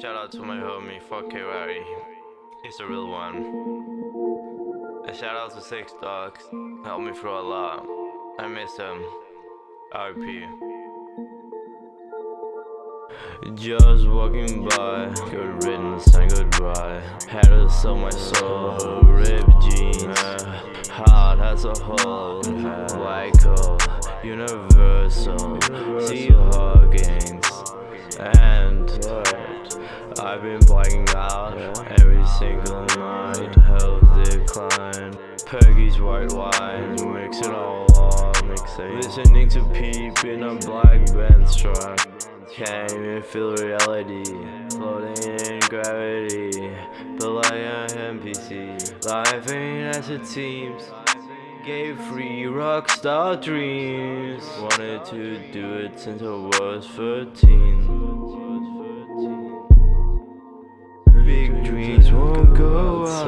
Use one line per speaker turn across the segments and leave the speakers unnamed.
Shout out to my homie, fuck K Larry. He's the real one. And shout out to Six Dogs. Helped me through a lot. I miss him. RP. Just walking by, good riddance and goodbye. Had to sell my soul, ripped jeans, heart as a hole, white coat, universal, sea huggings, I've been blacking out every single night, health decline, Peggy's white wine, mix it all up, listening to Peep in a black Benz truck. Can't even feel reality Floating in gravity. Feel like an NPC Life ain't as it seems Gave free rockstar dreams. Wanted to do it since I was 13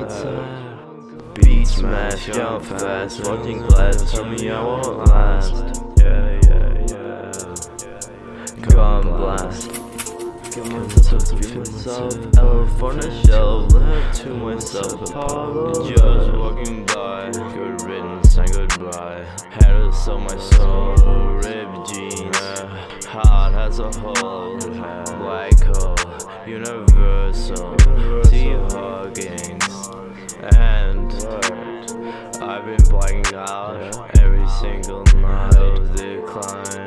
outside Beat smash, jump fast. Watching glass, tell me I won't last. Yeah, yeah, yeah Gun blast myself to myself Elf on a shelf. Left to myself Apollo. Just walking by. Good riddance and goodbye. Had to sell my soul. Ripped jeans. Heart as a hole, Black hole. Universal And I've been blacking out Every single night of decline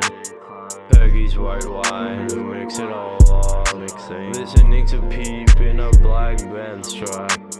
Peggy's white wine, mix it all up. Listening to Peep in a black Benz truck